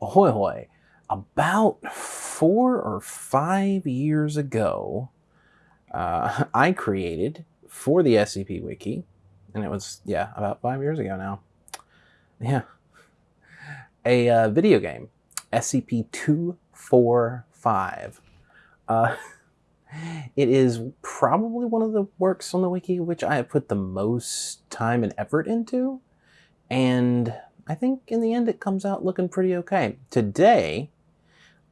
Ahoy hoy. About four or five years ago, uh, I created for the SCP Wiki, and it was, yeah, about five years ago now. Yeah. A uh, video game, SCP 245. Uh, it is probably one of the works on the wiki which I have put the most time and effort into. And I think in the end it comes out looking pretty okay. Today,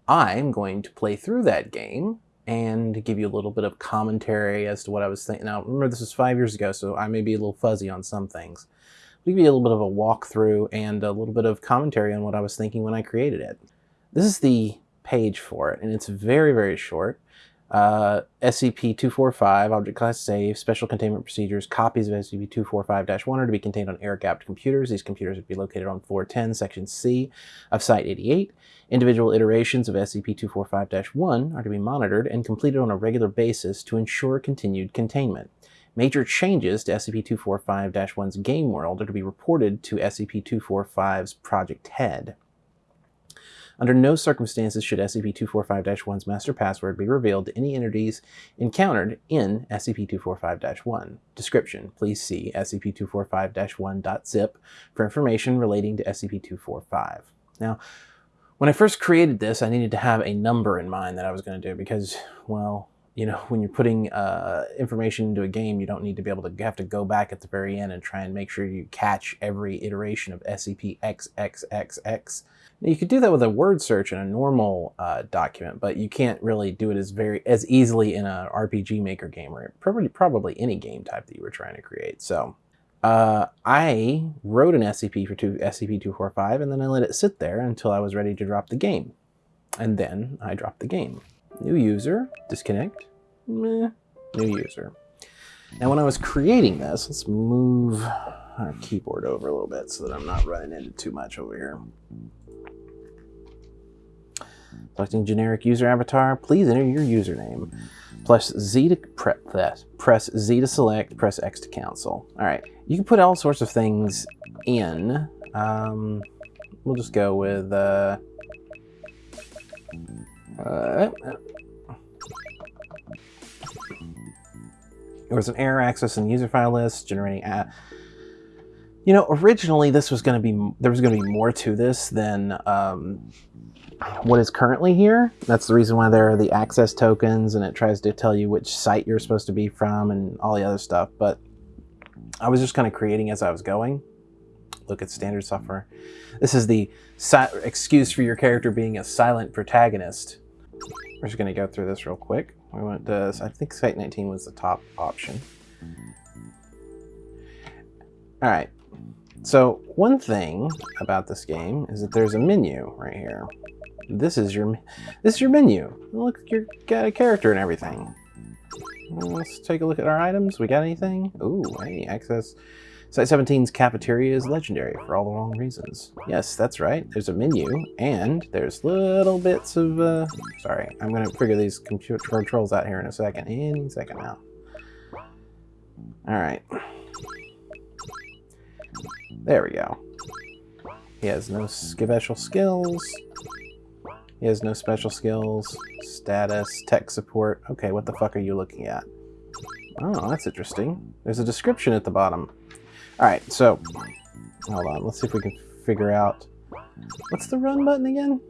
I'm going to play through that game and give you a little bit of commentary as to what I was thinking. Now, remember this was five years ago, so I may be a little fuzzy on some things. I'll give you a little bit of a walkthrough and a little bit of commentary on what I was thinking when I created it. This is the page for it, and it's very, very short. Uh, SCP-245, Object Class Safe, Special Containment Procedures, copies of SCP-245-1 are to be contained on air-gapped computers. These computers would be located on floor 10, section C of Site-88. Individual iterations of SCP-245-1 are to be monitored and completed on a regular basis to ensure continued containment. Major changes to SCP-245-1's game world are to be reported to SCP-245's project head. Under no circumstances should SCP-245-1's master password be revealed to any entities encountered in SCP-245-1. Description: Please see SCP-245-1.zip for information relating to SCP-245. Now, when I first created this, I needed to have a number in mind that I was going to do because, well, you know, when you're putting uh, information into a game, you don't need to be able to have to go back at the very end and try and make sure you catch every iteration of SCP-XXXX. You could do that with a word search in a normal uh, document, but you can't really do it as very as easily in an RPG Maker game or probably probably any game type that you were trying to create. So uh, I wrote an SCP for two, SCP-245 and then I let it sit there until I was ready to drop the game. And then I dropped the game. New user, disconnect, meh, new user. Now when I was creating this, let's move our keyboard over a little bit so that I'm not running into too much over here. Selecting generic user avatar, please enter your username. Plus Z to prep that. Press Z to select, press X to cancel. All right, you can put all sorts of things in. Um, we'll just go with, uh, uh, there was an error access in the user file list, generating a you know, originally this was going to be, there was going to be more to this than um, what is currently here. That's the reason why there are the access tokens and it tries to tell you which site you're supposed to be from and all the other stuff. But I was just kind of creating as I was going. Look at standard software. This is the excuse for your character being a silent protagonist. We're just going to go through this real quick. We went to, I think Site 19 was the top option. All right. So one thing about this game is that there's a menu right here. This is your this is your menu. Look, you got a character and everything. Let's take a look at our items. We got anything? Ooh, hey, access. Site 17's cafeteria is legendary for all the wrong reasons. Yes, that's right. There's a menu, and there's little bits of, uh, sorry, I'm going to figure these computer controls out here in a second. Any second now. All right. There we go. He has no special skills. He has no special skills. Status, tech support. Okay, what the fuck are you looking at? Oh, that's interesting. There's a description at the bottom. Alright, so... Hold on, let's see if we can figure out... What's the run button again?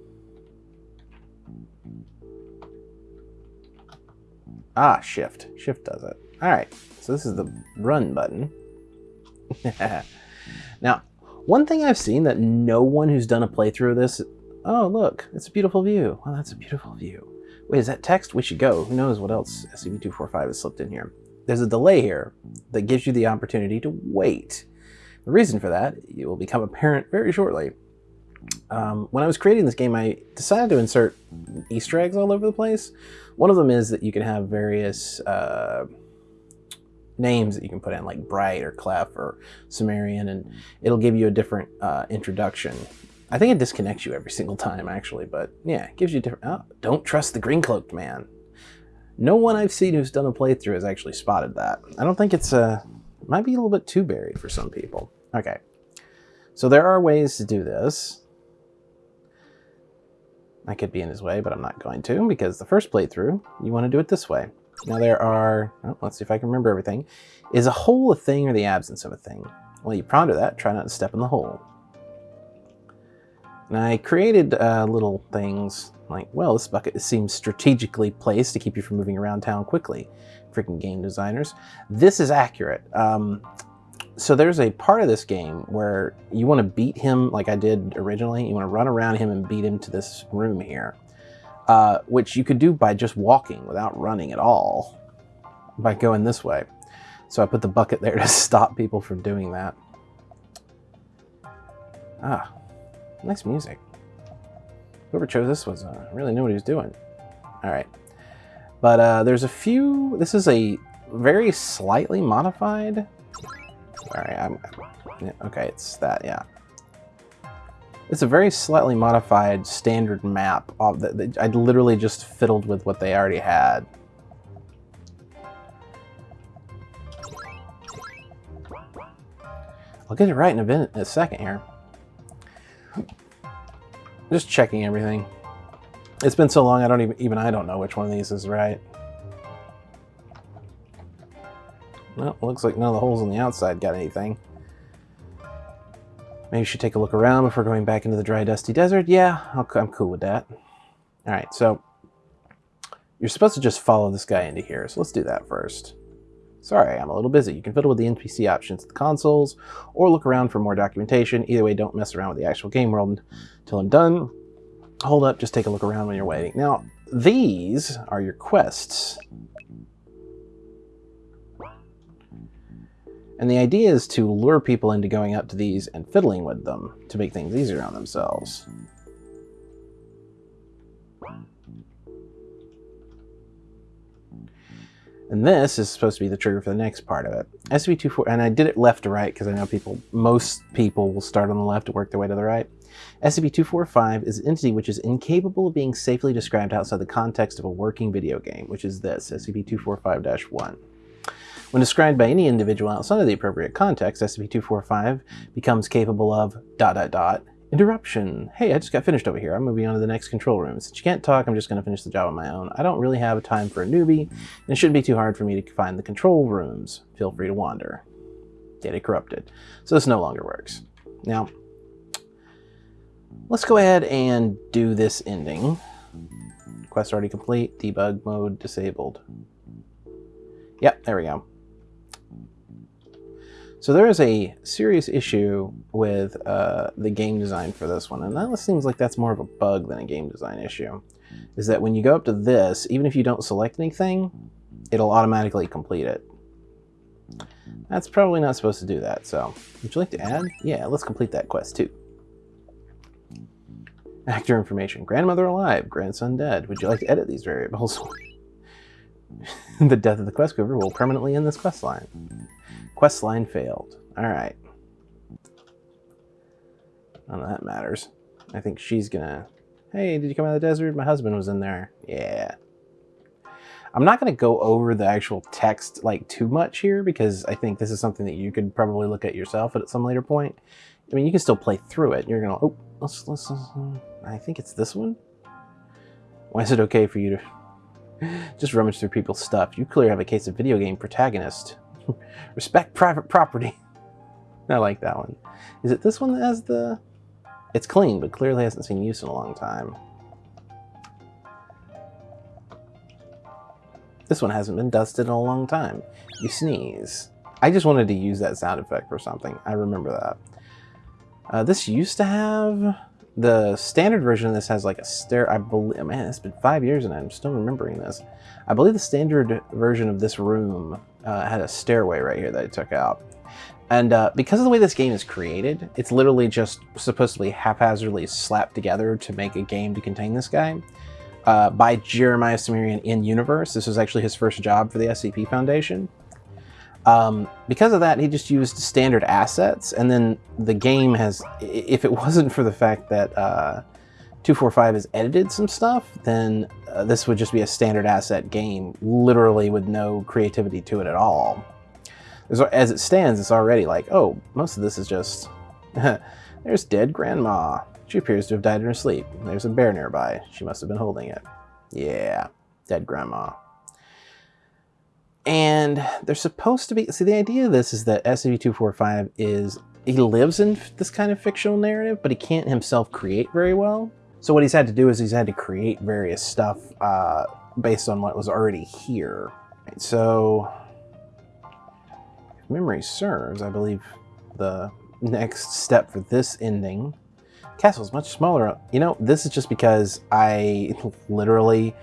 Ah, shift. Shift does it. Alright, so this is the run button. now, one thing I've seen that no one who's done a playthrough of this Oh, look, it's a beautiful view. Oh, that's a beautiful view. Wait, is that text? We should go. Who knows what else SCP-245 has slipped in here. There's a delay here that gives you the opportunity to wait. The reason for that it will become apparent very shortly. Um, when I was creating this game, I decided to insert Easter eggs all over the place. One of them is that you can have various uh, names that you can put in, like Bright or Clef or Cimmerian, and it'll give you a different uh, introduction I think it disconnects you every single time, actually, but yeah, it gives you different... Oh, don't trust the green cloaked man. No one I've seen who's done a playthrough has actually spotted that. I don't think it's a... Uh, might be a little bit too buried for some people. Okay. So there are ways to do this. I could be in his way, but I'm not going to because the first playthrough, you want to do it this way. Now there are, oh, let's see if I can remember everything. Is a hole a thing or the absence of a thing? Well, you ponder that, try not to step in the hole. And I created uh, little things like, well, this bucket seems strategically placed to keep you from moving around town quickly. Freaking game designers. This is accurate. Um, so there's a part of this game where you want to beat him like I did originally. You want to run around him and beat him to this room here, uh, which you could do by just walking without running at all, by going this way. So I put the bucket there to stop people from doing that. Ah, nice music. Whoever chose this was uh, really knew what he was doing. All right. But uh, there's a few, this is a very slightly modified. All right, I'm, okay, it's that, yeah. It's a very slightly modified standard map. Of the, I literally just fiddled with what they already had. I'll get it right in a, in a second here. Just checking everything. It's been so long, I don't even, even I don't know which one of these is right. Well, looks like none of the holes on the outside got anything. Maybe you should take a look around before going back into the dry, dusty desert. Yeah, i am cool with that. All right, so you're supposed to just follow this guy into here, so let's do that first. Sorry, I'm a little busy. You can fiddle with the NPC options at the consoles, or look around for more documentation. Either way, don't mess around with the actual game world until I'm done. Hold up, just take a look around when you're waiting. Now, these are your quests. And the idea is to lure people into going up to these and fiddling with them to make things easier on themselves. And this is supposed to be the trigger for the next part of it. SCP-24, and I did it left to right because I know people, most people will start on the left to work their way to the right. SCP-245 is an entity which is incapable of being safely described outside the context of a working video game, which is this, SCP-245-1. When described by any individual outside of the appropriate context, SCP-245 becomes capable of dot dot dot Interruption. Hey, I just got finished over here. I'm moving on to the next control room. Since you can't talk, I'm just going to finish the job on my own. I don't really have time for a newbie, and it shouldn't be too hard for me to find the control rooms. Feel free to wander. Data corrupted. So this no longer works. Now, let's go ahead and do this ending. Quest already complete. Debug mode disabled. Yep, there we go. So there is a serious issue with uh, the game design for this one, and that seems like that's more of a bug than a game design issue. Is that when you go up to this, even if you don't select anything, it'll automatically complete it. That's probably not supposed to do that, so would you like to add? Yeah, let's complete that quest too. Actor information. Grandmother alive, grandson dead. Would you like to edit these variables? the death of the quest giver will permanently end this quest line. Quest line failed. Alright. None of that matters. I think she's gonna... Hey, did you come out of the desert? My husband was in there. Yeah. I'm not going to go over the actual text like too much here because I think this is something that you could probably look at yourself at some later point. I mean, you can still play through it. You're going to, oh, let's, let's, let's, hmm, I think it's this one. Why is it okay for you to just rummage through people's stuff? You clearly have a case of video game protagonist. Respect private property. I like that one. Is it this one that has the... It's clean, but clearly hasn't seen use in a long time. This one hasn't been dusted in a long time. You sneeze. I just wanted to use that sound effect for something. I remember that. Uh, this used to have... The standard version of this has like a stair. I believe, man, it's been five years and I'm still remembering this. I believe the standard version of this room uh, had a stairway right here that I took out. And uh, because of the way this game is created, it's literally just supposed to be haphazardly slapped together to make a game to contain this guy. Uh, by Jeremiah Cimmerian in Universe. This was actually his first job for the SCP Foundation. Um, because of that, he just used standard assets, and then the game has, if it wasn't for the fact that uh, 245 has edited some stuff, then uh, this would just be a standard asset game, literally with no creativity to it at all. as it stands, it's already like, oh, most of this is just, there's dead grandma. She appears to have died in her sleep. There's a bear nearby. She must have been holding it. Yeah, dead grandma. And they're supposed to be. See, the idea of this is that SCP-245 is he lives in this kind of fictional narrative, but he can't himself create very well. So what he's had to do is he's had to create various stuff uh, based on what was already here. So, if memory serves, I believe the next step for this ending castle is much smaller. You know, this is just because I literally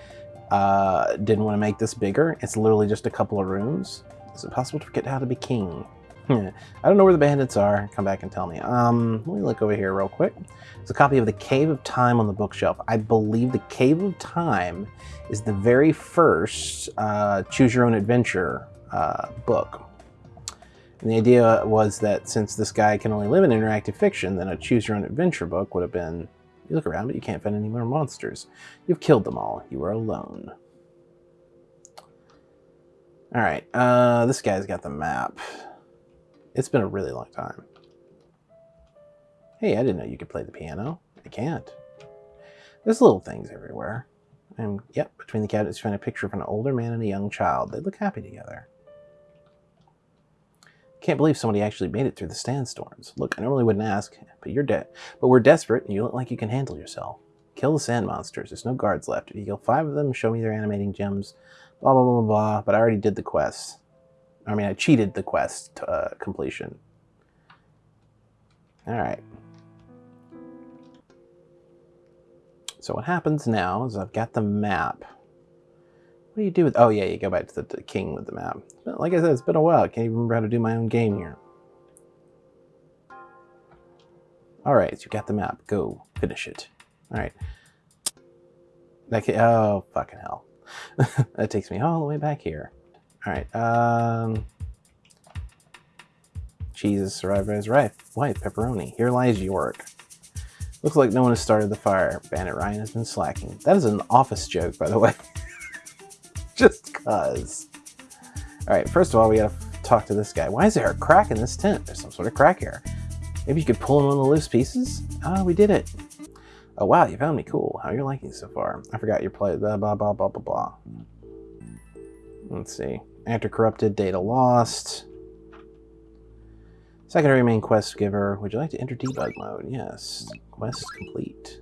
uh, didn't want to make this bigger. It's literally just a couple of rooms. Is it possible to forget how to be king? I don't know where the bandits are. Come back and tell me. Um, let me look over here real quick. It's a copy of The Cave of Time on the bookshelf. I believe The Cave of Time is the very first uh, Choose Your Own Adventure uh, book. And the idea was that since this guy can only live in interactive fiction, then a Choose Your Own Adventure book would have been, you look around, but you can't find any more monsters. You've killed them all. You are alone. All right, uh, this guy's got the map. It's been a really long time. Hey, I didn't know you could play the piano. I can't. There's little things everywhere. And yep, between the cabinets you find a picture of an older man and a young child. They look happy together. Can't believe somebody actually made it through the sandstorms. Look, I normally wouldn't ask, but you're dead. But we're desperate, and you look like you can handle yourself. Kill the sand monsters. There's no guards left. If you kill five of them, show me their animating gems. Blah, blah, blah, blah, blah. But I already did the quest. I mean, I cheated the quest uh, completion. All right. So what happens now is I've got the map. What do you do with... Oh, yeah, you go back to the, the king with the map. But like I said, it's been a while. I can't even remember how to do my own game here. All right, so you got the map. Go. Finish it. All right. That can, oh, fucking hell. that takes me all the way back here. All right. Um, Jesus survived by his wife, wife, pepperoni. Here lies York. Looks like no one has started the fire. Bandit Ryan has been slacking. That is an office joke, by the way. Just cuz. All right, first of all, we gotta talk to this guy. Why is there a crack in this tent? There's some sort of crack here. Maybe you could pull in one of the loose pieces? Ah, oh, we did it. Oh, wow, you found me cool. How are you liking so far? I forgot your play. Blah, blah, blah, blah, blah, blah. Let's see. After corrupted, data lost. Secondary main quest giver. Would you like to enter debug mode? Yes. Quest complete.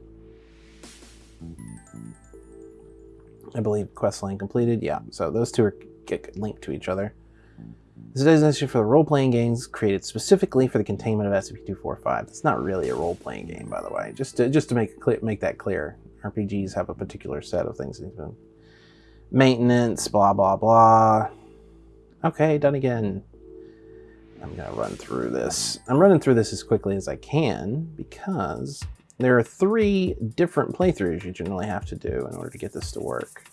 I believe quest line completed. Yeah, so those two are get linked to each other. This is a designation for the role-playing games created specifically for the containment of SCP-245. It's not really a role-playing game, by the way. Just to, just to make clear, make that clear, RPGs have a particular set of things. Maintenance, blah, blah, blah. Okay, done again. I'm to run through this. I'm running through this as quickly as I can because there are three different playthroughs you generally have to do in order to get this to work.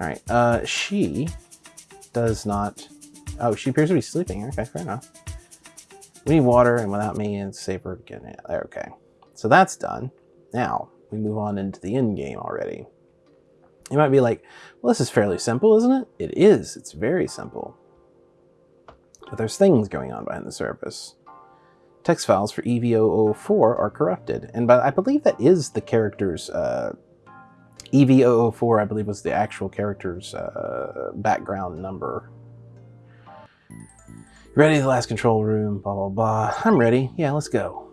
All right, uh, she does not... Oh, she appears to be sleeping. Okay, fair enough. We need water, and without me, it's safer getting it. Okay. So that's done. Now, we move on into the end game already. You might be like, well, this is fairly simple, isn't it? It is. It's very simple. But there's things going on behind the surface. Text files for EV004 are corrupted. And by, I believe that is the character's... Uh, EV004, I believe, was the actual character's uh, background number. Ready? The last control room, blah, blah, blah. I'm ready. Yeah, let's go.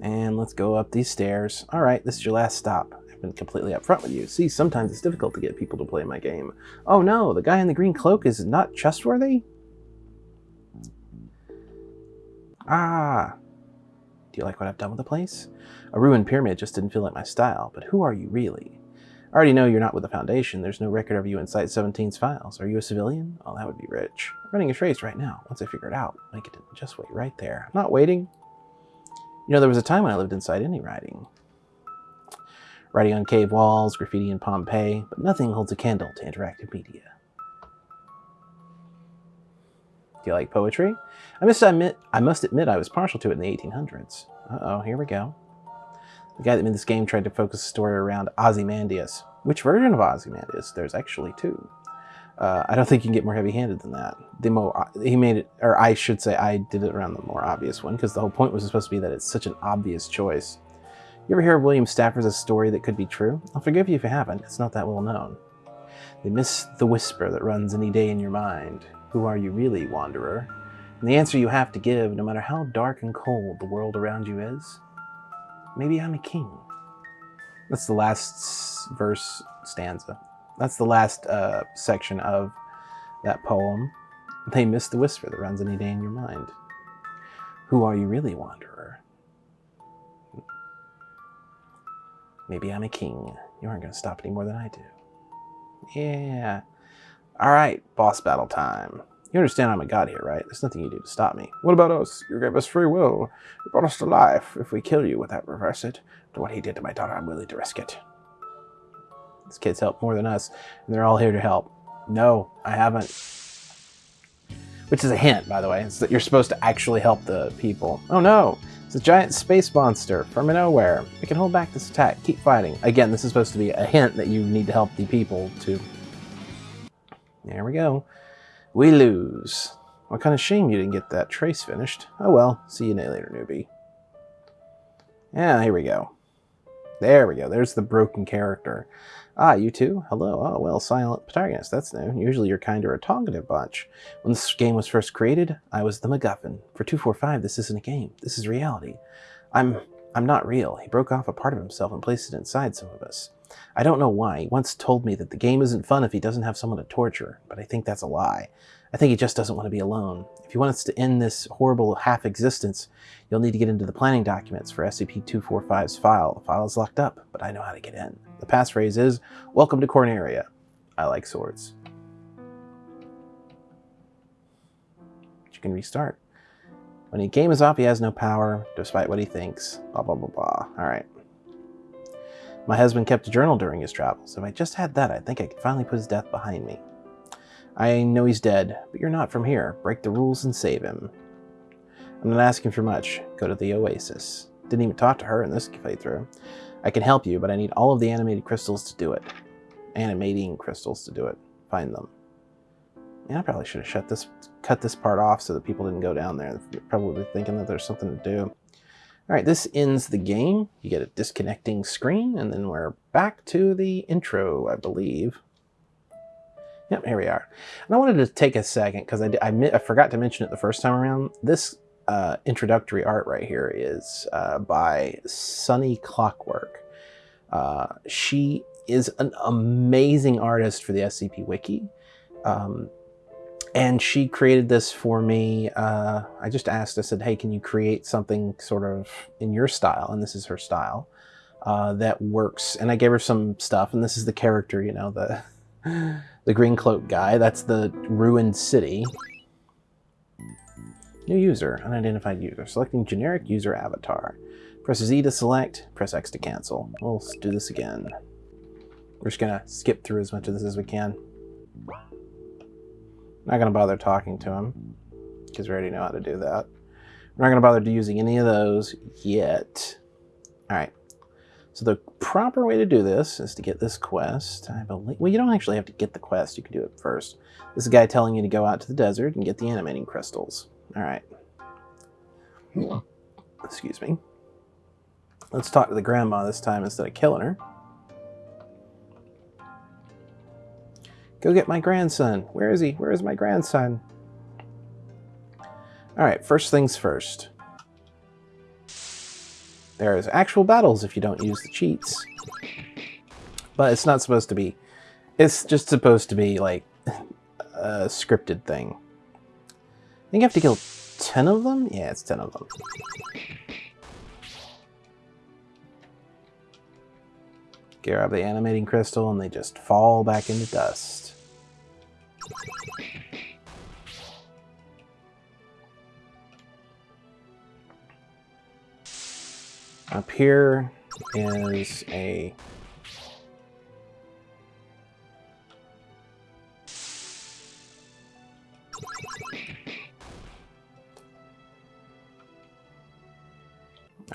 And let's go up these stairs. All right, this is your last stop. I've been completely upfront with you. See, sometimes it's difficult to get people to play my game. Oh no, the guy in the green cloak is not trustworthy? Ah. Do you like what I've done with the place? A ruined pyramid just didn't feel like my style, but who are you really? I already know you're not with the Foundation. There's no record of you in Site-17's files. Are you a civilian? Oh, that would be rich. I'm running a trace right now. Once I figure it out, make it just wait right there. I'm not waiting. You know, there was a time when I lived inside any writing. Writing on cave walls, graffiti in Pompeii, but nothing holds a candle to interactive media. Do you like poetry? I must admit, I must admit I was partial to it in the 1800s. Uh-oh, here we go. The guy that made this game tried to focus the story around Ozymandias. Which version of Ozymandias? There's actually two. Uh, I don't think you can get more heavy-handed than that. The more he made it, or I should say, I did it around the more obvious one because the whole point was supposed to be that it's such an obvious choice. You ever hear of William Stafford's story that could be true? I'll forgive you if you haven't. It's not that well known. They miss the whisper that runs any day in your mind. Who are you really, wanderer? And the answer you have to give, no matter how dark and cold the world around you is, maybe I'm a king. That's the last verse stanza. That's the last uh, section of that poem. They miss the whisper that runs any day in your mind. Who are you really, wanderer? Maybe I'm a king. You aren't going to stop any more than I do. Yeah. All right, boss battle time. You understand I'm a god here, right? There's nothing you do to stop me. What about us? You gave us free will. You brought us to life. If we kill you, would that reverse it? To what he did to my daughter, I'm willing to risk it. These kids help more than us, and they're all here to help. No, I haven't. Which is a hint, by the way. It's that you're supposed to actually help the people. Oh no! It's a giant space monster from nowhere. It can hold back this attack. Keep fighting. Again, this is supposed to be a hint that you need to help the people to... There we go. We lose. What kind of shame you didn't get that trace finished. Oh well, see you later, newbie. Yeah, here we go. There we go. There's the broken character. Ah, you too? Hello. Oh, well, silent protagonist. That's new. Usually you're kind of a talkative bunch. When this game was first created, I was the MacGuffin. For 245, this isn't a game. This is reality. I'm I'm not real. He broke off a part of himself and placed it inside some of us. I don't know why. He once told me that the game isn't fun if he doesn't have someone to torture, but I think that's a lie. I think he just doesn't want to be alone. If you want us to end this horrible half-existence, you'll need to get into the planning documents for SCP-245's file. The file is locked up, but I know how to get in. The passphrase is, Welcome to Corneria. I like swords. You can restart. When the game is off, he has no power, despite what he thinks. Blah, blah, blah, blah. Alright. My husband kept a journal during his travels. If I just had that, I think I could finally put his death behind me. I know he's dead, but you're not from here. Break the rules and save him. I'm not asking for much. Go to the Oasis. Didn't even talk to her in this playthrough. I can help you, but I need all of the animated crystals to do it. Animating crystals to do it. Find them. Yeah, I probably should have shut this, cut this part off so that people didn't go down there. They're probably thinking that there's something to do. All right, this ends the game. You get a disconnecting screen, and then we're back to the intro, I believe. Yep, here we are. And I wanted to take a second because I, I, I, forgot to mention it the first time around. This uh, introductory art right here is uh, by Sunny Clockwork. Uh, she is an amazing artist for the SCP Wiki. Um, and she created this for me. Uh, I just asked, I said, hey, can you create something sort of in your style? And this is her style uh, that works. And I gave her some stuff, and this is the character, you know, the, the green cloak guy. That's the ruined city. New user, unidentified user. Selecting generic user avatar. Press Z to select, press X to cancel. We'll do this again. We're just gonna skip through as much of this as we can. Not going to bother talking to him because we already know how to do that. We're not going to bother using any of those yet. All right. So the proper way to do this is to get this quest. I believe. Well, you don't actually have to get the quest. You can do it first. This is a guy telling you to go out to the desert and get the animating crystals. All right. Hmm. Excuse me. Let's talk to the grandma this time instead of killing her. Go get my grandson. Where is he? Where is my grandson? Alright, first things first. There's actual battles if you don't use the cheats. But it's not supposed to be. It's just supposed to be, like, a scripted thing. I think you have to kill 10 of them? Yeah, it's 10 of them. Grab the animating crystal and they just fall back into dust. Up here is a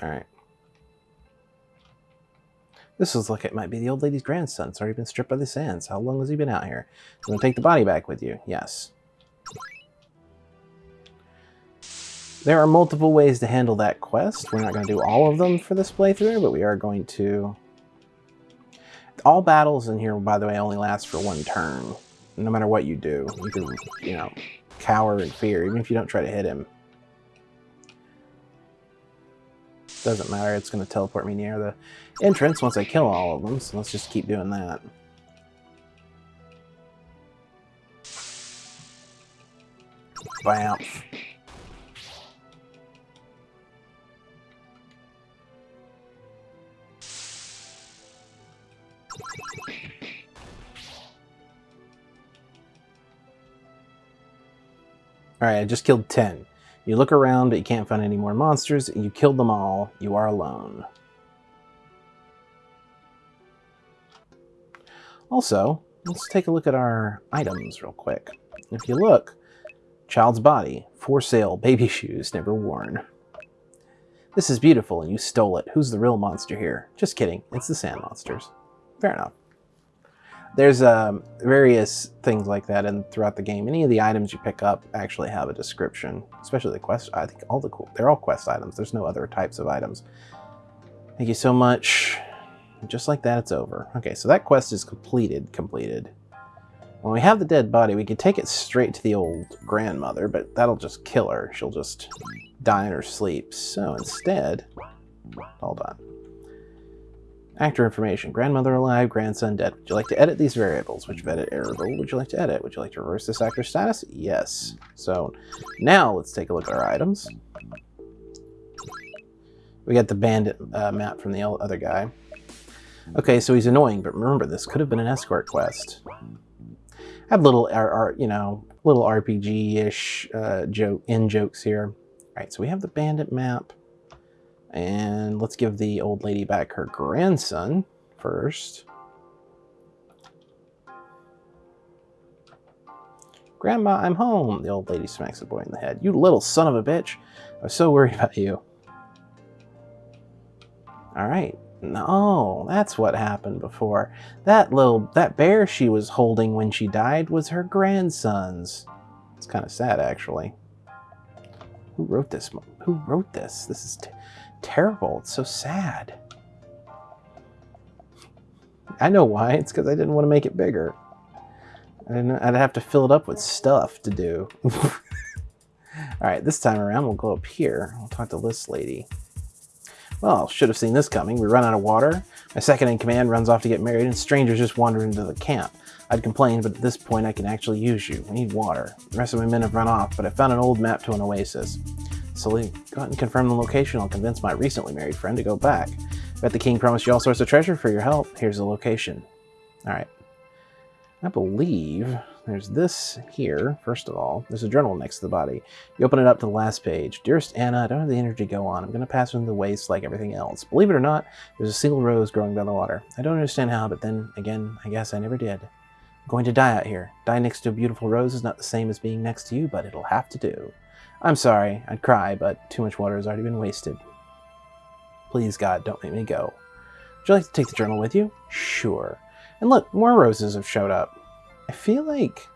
All right. This looks like it might be the old lady's grandson. It's already been stripped by the sands. How long has he been out here? You want to take the body back with you? Yes. There are multiple ways to handle that quest. We're not going to do all of them for this playthrough, but we are going to... All battles in here, by the way, only last for one turn. No matter what you do. You can, you know, cower in fear, even if you don't try to hit him. Doesn't matter, it's going to teleport me near the entrance once I kill all of them, so let's just keep doing that. Bam. Alright, I just killed 10. You look around, but you can't find any more monsters. You killed them all. You are alone. Also, let's take a look at our items real quick. If you look, child's body, for sale, baby shoes, never worn. This is beautiful and you stole it. Who's the real monster here? Just kidding, it's the sand monsters. Fair enough there's um, various things like that and throughout the game. Any of the items you pick up actually have a description, especially the quest. I think all the cool, they're all quest items. There's no other types of items. Thank you so much. Just like that, it's over. Okay, so that quest is completed, completed. When we have the dead body, we could take it straight to the old grandmother, but that'll just kill her. She'll just die in her sleep. So instead, hold on. Actor information. Grandmother alive, grandson dead. Would you like to edit these variables? Which edit variable would you like to edit? Would you like to reverse this actor status? Yes. So now let's take a look at our items. We got the bandit uh, map from the other guy. Okay, so he's annoying, but remember, this could have been an escort quest. I have little, uh, you know, little RPG-ish uh, joke in jokes here. All right, so we have the bandit map. And let's give the old lady back her grandson first. Grandma, I'm home. The old lady smacks the boy in the head. You little son of a bitch. I was so worried about you. All right. No, that's what happened before. That little, that bear she was holding when she died was her grandson's. It's kind of sad, actually. Who wrote this? Who wrote this? This is terrible. It's so sad. I know why. It's because I didn't want to make it bigger. I didn't, I'd have to fill it up with stuff to do. All right, this time around, we'll go up here. We'll talk to this lady. Well, should have seen this coming. We run out of water. My second in command runs off to get married, and strangers just wander into the camp. I'd complain, but at this point I can actually use you. We need water. The rest of my men have run off, but I found an old map to an oasis. So go ahead and confirm the location. I'll convince my recently married friend to go back. Bet the king promised you all sorts of treasure for your help. Here's the location. Alright. I believe there's this here, first of all. There's a journal next to the body. You open it up to the last page. Dearest Anna, I don't have the energy to go on. I'm going to pass into the waste like everything else. Believe it or not, there's a single rose growing by the water. I don't understand how, but then, again, I guess I never did. I'm going to die out here. Die next to a beautiful rose is not the same as being next to you, but it'll have to do. I'm sorry, I'd cry, but too much water has already been wasted. Please, God, don't make me go. Would you like to take the journal with you? Sure. And look, more roses have showed up. I feel like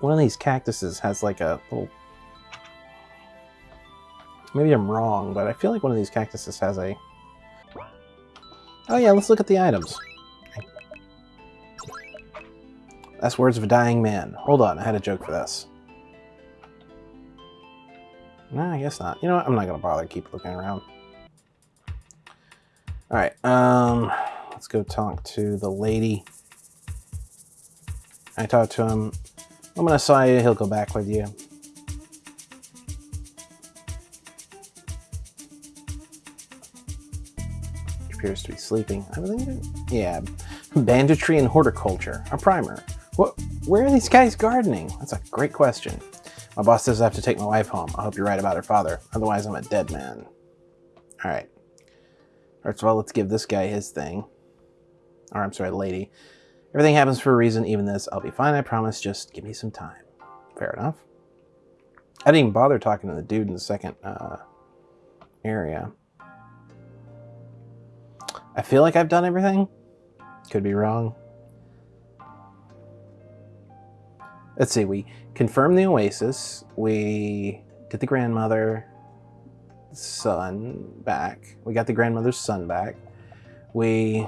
one of these cactuses has like a little... Maybe I'm wrong, but I feel like one of these cactuses has a... Oh yeah, let's look at the items. That's words of a dying man. Hold on, I had a joke for this. No, I guess not. You know what? I'm not going to bother keep looking around. Alright, um, let's go talk to the lady. I talked to him. I'm going to saw you. He'll go back with you. Appears to be sleeping. I it. Yeah. Banditry and horticulture. A primer. What? Where are these guys gardening? That's a great question. My boss says I have to take my wife home. I hope you're right about her father. Otherwise, I'm a dead man. All right. First of all, let's give this guy his thing. Or, I'm sorry, lady. Everything happens for a reason, even this. I'll be fine, I promise. Just give me some time. Fair enough. I didn't even bother talking to the dude in the second uh, area. I feel like I've done everything. Could be wrong. Let's see, we confirmed the Oasis. We did the grandmother son back. We got the grandmother's son back. We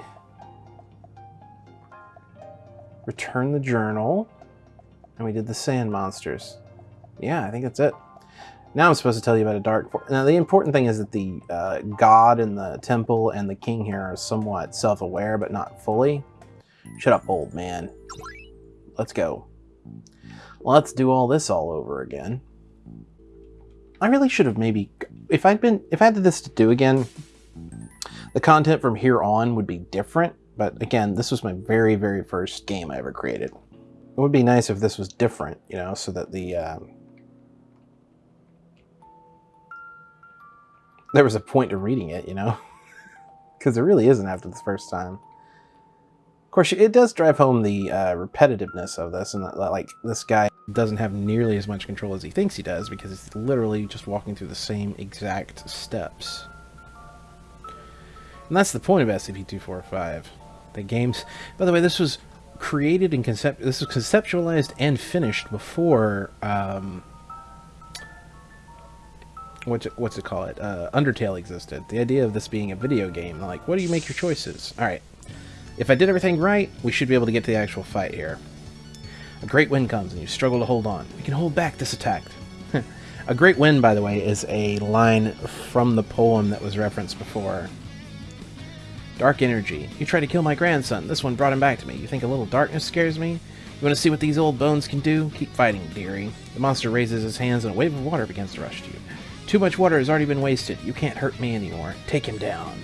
returned the journal. And we did the sand monsters. Yeah, I think that's it. Now I'm supposed to tell you about a dark... Now, the important thing is that the uh, god in the temple and the king here are somewhat self-aware, but not fully. Shut up, old man. Let's go. Let's do all this all over again. I really should have maybe... If I'd been... If I had this to do again, the content from here on would be different. But again, this was my very, very first game I ever created. It would be nice if this was different, you know, so that the... Um, there was a point to reading it, you know? Because there really isn't after the first time. Course, it does drive home the uh, repetitiveness of this, and that, like, this guy doesn't have nearly as much control as he thinks he does, because he's literally just walking through the same exact steps. And that's the point of SCP-245. The games... By the way, this was created and concept... This was conceptualized and finished before... Um, what's it, what's it call it? Uh, Undertale existed. The idea of this being a video game, like, what do you make your choices? All right. If I did everything right, we should be able to get to the actual fight here. A great wind comes and you struggle to hold on. We can hold back this attack. a great wind, by the way, is a line from the poem that was referenced before. Dark energy. You tried to kill my grandson. This one brought him back to me. You think a little darkness scares me? You want to see what these old bones can do? Keep fighting, dearie. The monster raises his hands and a wave of water begins to rush to you. Too much water has already been wasted. You can't hurt me anymore. Take him down.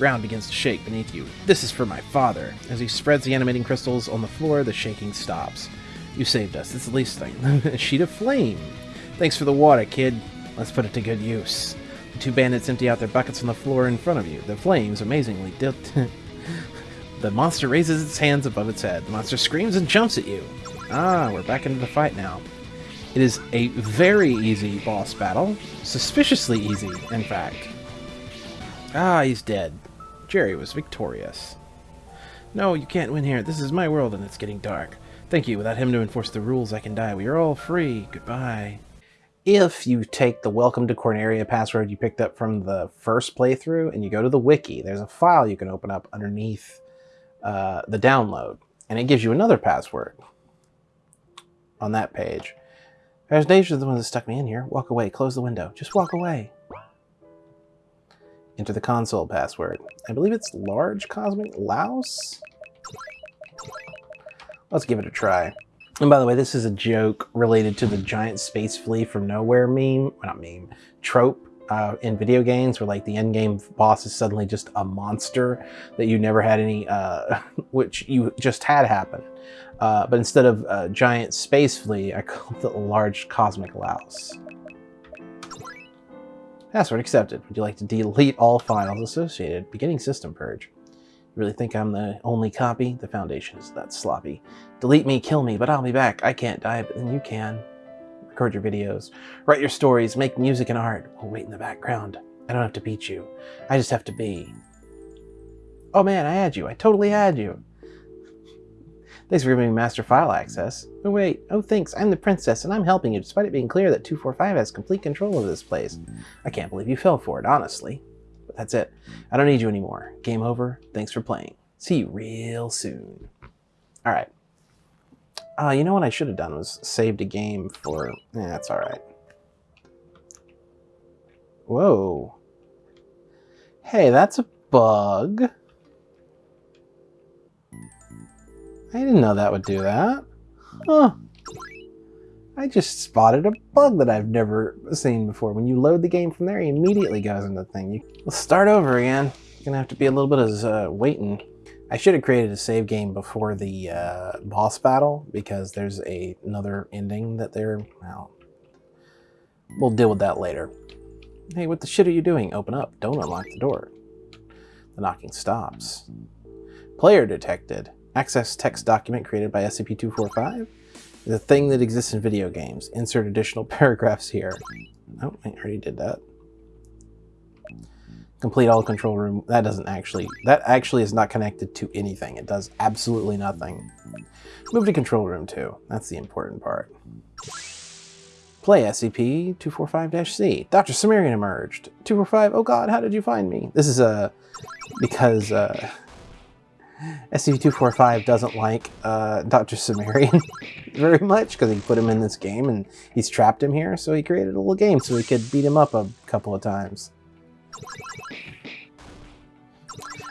Ground begins to shake beneath you. This is for my father. As he spreads the animating crystals on the floor, the shaking stops. You saved us. It's the least thing. a sheet of flame. Thanks for the water, kid. Let's put it to good use. The two bandits empty out their buckets on the floor in front of you. The flames, amazingly, the monster raises its hands above its head. The monster screams and jumps at you. Ah, we're back into the fight now. It is a very easy boss battle. Suspiciously easy, in fact. Ah, he's dead. Jerry was victorious. No, you can't win here. This is my world and it's getting dark. Thank you. Without him to enforce the rules, I can die. We are all free. Goodbye. If you take the Welcome to Corneria password you picked up from the first playthrough and you go to the wiki, there's a file you can open up underneath uh, the download. And it gives you another password on that page. There's danger the one that stuck me in here. Walk away. Close the window. Just walk away. Enter the console password. I believe it's large cosmic louse? Let's give it a try. And by the way, this is a joke related to the giant space flea from nowhere meme, not meme, trope uh, in video games where like the end game boss is suddenly just a monster that you never had any, uh, which you just had happen. Uh, but instead of a giant space flea, I called it large cosmic louse. Password accepted. Would you like to delete all files associated? Beginning system purge. You really think I'm the only copy? The Foundation is that sloppy. Delete me, kill me, but I'll be back. I can't die, but then you can. Record your videos. Write your stories. Make music and art. We'll wait in the background. I don't have to beat you. I just have to be. Oh man, I had you. I totally had you. Thanks for giving me master file access. Oh wait, oh thanks, I'm the princess and I'm helping you despite it being clear that 245 has complete control of this place. I can't believe you fell for it, honestly. But that's it. I don't need you anymore. Game over. Thanks for playing. See you real soon. Alright. Uh, you know what I should have done was saved a game for... That's alright. Whoa. Hey, that's a bug. I didn't know that would do that. Huh. I just spotted a bug that I've never seen before. When you load the game from there, he immediately goes into the thing. You, let's start over again. Gonna have to be a little bit of uh, waiting. I should have created a save game before the uh, boss battle because there's a, another ending that they're, well, we'll deal with that later. Hey, what the shit are you doing? Open up. Don't unlock the door. The knocking stops. Player detected. Access text document created by SCP-245 is a thing that exists in video games. Insert additional paragraphs here. Oh, I already did that. Complete all control room. That doesn't actually, that actually is not connected to anything. It does absolutely nothing. Move to control room 2. That's the important part. Play SCP-245-C. Dr. Cimmerian emerged. 245, oh god, how did you find me? This is a, uh, because uh, SCP-245 doesn't like uh, Dr. Cimmerian very much because he put him in this game and he's trapped him here, so he created a little game so he could beat him up a couple of times.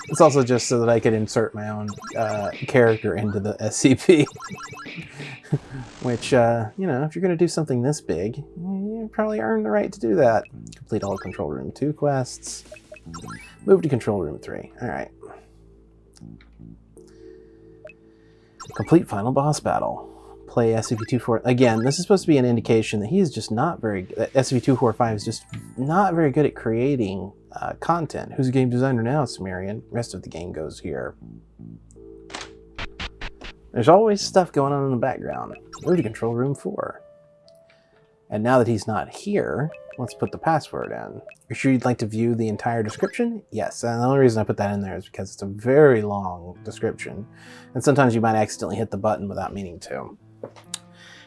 It's also just so that I could insert my own uh, character into the SCP. Which, uh, you know, if you're going to do something this big, you probably earn the right to do that. Complete all Control Room 2 quests. Move to Control Room 3. Alright. Complete final boss battle. Play SCP-24... Again, this is supposed to be an indication that he's just not very... SCP-245 is just not very good at creating uh, content. Who's the game designer now, Cimmerian? Rest of the game goes here. There's always stuff going on in the background. Move to control room 4. And now that he's not here, let's put the password in. Are you sure you'd like to view the entire description? Yes, and the only reason I put that in there is because it's a very long description, and sometimes you might accidentally hit the button without meaning to.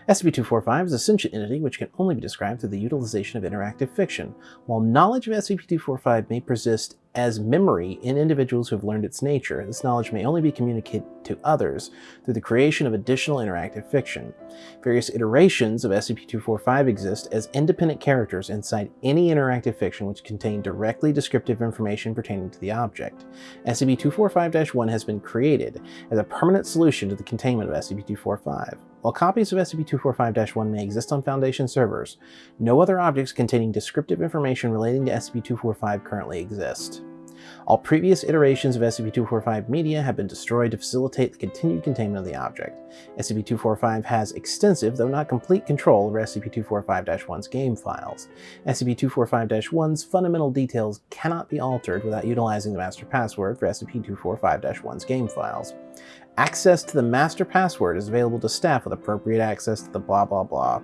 SCP-245 is a sentient entity which can only be described through the utilization of interactive fiction. While knowledge of SCP-245 may persist as memory in individuals who have learned its nature, this knowledge may only be communicated to others through the creation of additional interactive fiction. Various iterations of SCP-245 exist as independent characters inside any interactive fiction which contain directly descriptive information pertaining to the object. SCP-245-1 has been created as a permanent solution to the containment of SCP-245. While copies of SCP-245-1 may exist on Foundation servers, no other objects containing descriptive information relating to SCP-245 currently exist. All previous iterations of SCP-245 media have been destroyed to facilitate the continued containment of the object. SCP-245 has extensive, though not complete, control over SCP-245-1's game files. SCP-245-1's fundamental details cannot be altered without utilizing the master password for SCP-245-1's game files. Access to the master password is available to staff with appropriate access to the blah blah blah.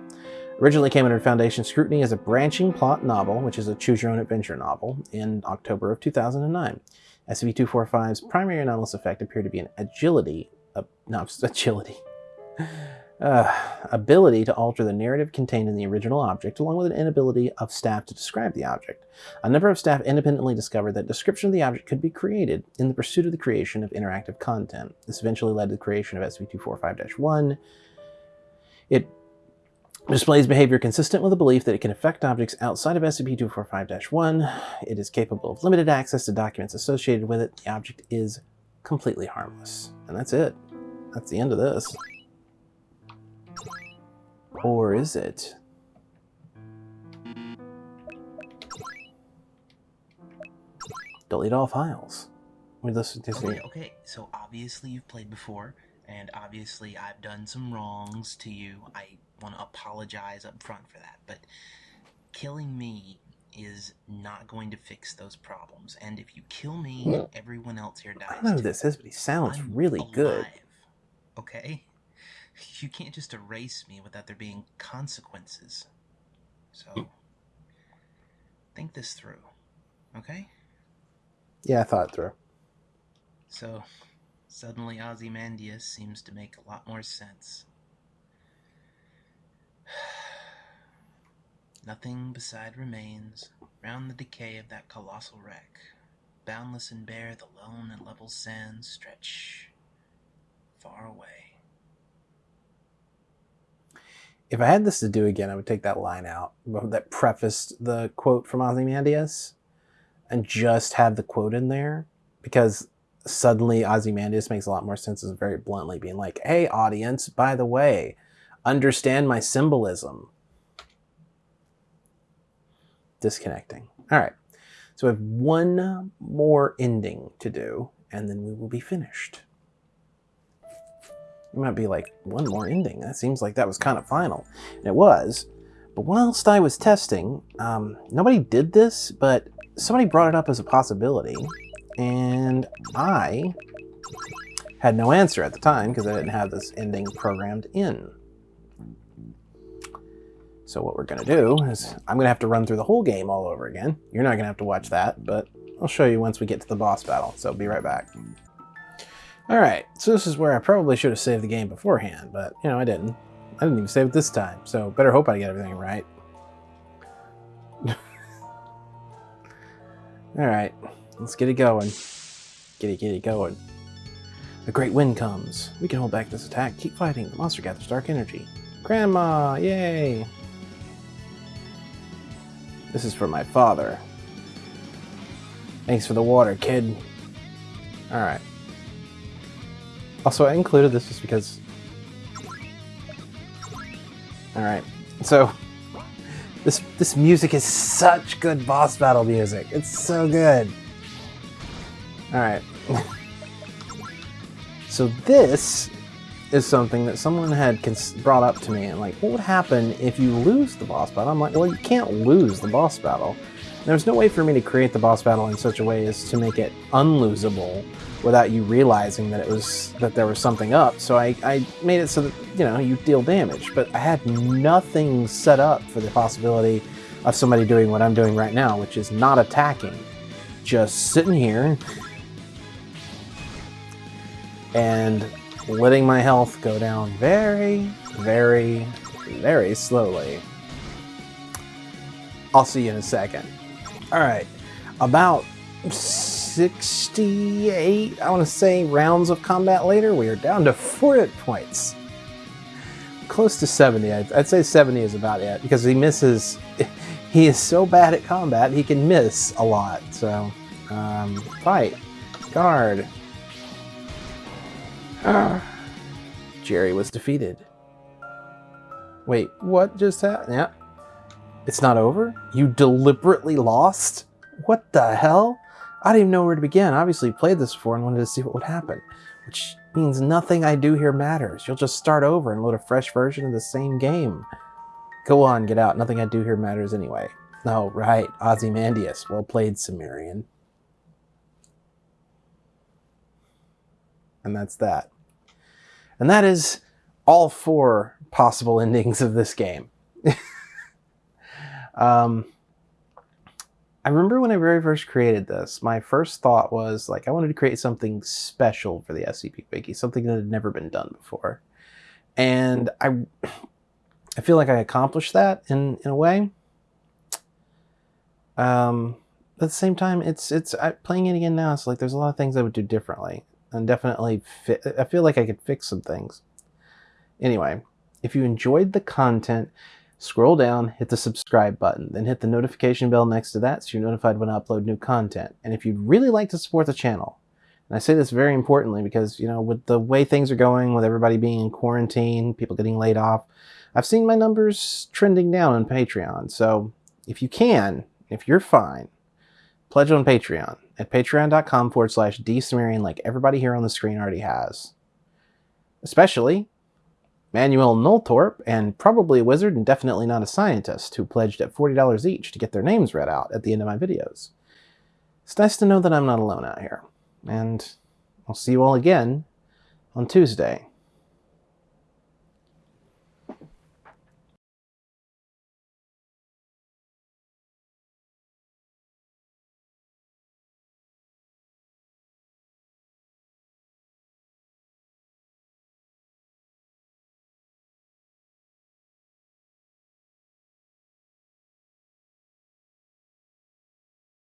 Originally came under Foundation scrutiny as a branching plot novel, which is a choose-your-own-adventure novel, in October of 2009. SCP-245's primary anomalous effect appeared to be an agility, uh, no, agility, uh, ability to alter the narrative contained in the original object, along with an inability of staff to describe the object. A number of staff independently discovered that description of the object could be created in the pursuit of the creation of interactive content. This eventually led to the creation of SCP-245-1. It displays behavior consistent with the belief that it can affect objects outside of SCP-245-1. It is capable of limited access to documents associated with it. The object is completely harmless. And that's it. That's the end of this. Or is it? Delete all files. We listen to okay, okay, so obviously you've played before, and obviously I've done some wrongs to you. I want to apologize up front for that, but killing me is not going to fix those problems. And if you kill me, everyone else here dies. I know who this is, but he sounds I'm really alive, good. Okay? You can't just erase me without there being consequences. So, think this through, okay? Yeah, I thought through. So, suddenly Ozymandias seems to make a lot more sense. Nothing beside remains, round the decay of that colossal wreck. Boundless and bare, the lone and level sands stretch far away. If I had this to do again, I would take that line out that prefaced the quote from Ozymandias and just have the quote in there because suddenly Ozymandias makes a lot more sense as very bluntly being like, hey, audience, by the way, understand my symbolism disconnecting. All right, so we have one more ending to do, and then we will be finished. You might be like, one more ending? That seems like that was kind of final. And it was, but whilst I was testing, um, nobody did this, but somebody brought it up as a possibility, and I had no answer at the time because I didn't have this ending programmed in. So what we're going to do is I'm going to have to run through the whole game all over again. You're not going to have to watch that, but I'll show you once we get to the boss battle, so be right back. Alright, so this is where I probably should have saved the game beforehand, but, you know, I didn't. I didn't even save it this time, so better hope I get everything right. Alright, let's get it going. Get it, get it going. A great wind comes. We can hold back this attack. Keep fighting. The monster gathers dark energy. Grandma! Yay! This is for my father. Thanks for the water, kid. Alright. Also, I included this just because... Alright, so... This, this music is such good boss battle music. It's so good. Alright. so this is something that someone had brought up to me and like, what would happen if you lose the boss battle? I'm like, well, you can't lose the boss battle. There's no way for me to create the boss battle in such a way as to make it unlosable without you realizing that it was that there was something up. So I, I made it so that you know you deal damage, but I had nothing set up for the possibility of somebody doing what I'm doing right now, which is not attacking, just sitting here and letting my health go down very, very, very slowly. I'll see you in a second. All right, about 68, I want to say, rounds of combat later, we are down to four hit points. Close to 70. I'd, I'd say 70 is about it because he misses. He is so bad at combat, he can miss a lot. So, um, fight, guard. Ah. Jerry was defeated. Wait, what just happened? Yeah. It's not over? You deliberately lost? What the hell? I didn't even know where to begin. I obviously played this before and wanted to see what would happen. Which means nothing I do here matters. You'll just start over and load a fresh version of the same game. Go on, get out. Nothing I do here matters anyway. Oh, right. Ozymandias. Well played, Cimmerian. And that's that. And that is all four possible endings of this game. um, I remember when I very first created this, my first thought was like I wanted to create something special for the SCP Wiki, something that had never been done before. And I I feel like I accomplished that in, in a way. Um, at the same time, it's it's I, playing it again now. It's like there's a lot of things I would do differently, and definitely fit, I feel like I could fix some things. Anyway, if you enjoyed the content, Scroll down, hit the subscribe button, then hit the notification bell next to that so you're notified when I upload new content. And if you'd really like to support the channel, and I say this very importantly because, you know, with the way things are going, with everybody being in quarantine, people getting laid off, I've seen my numbers trending down on Patreon. So if you can, if you're fine, pledge on Patreon at patreon.com forward slash dsumerian like everybody here on the screen already has. Especially Manuel Noltorp, and probably a wizard and definitely not a scientist, who pledged at $40 each to get their names read out at the end of my videos. It's nice to know that I'm not alone out here, and I'll see you all again on Tuesday.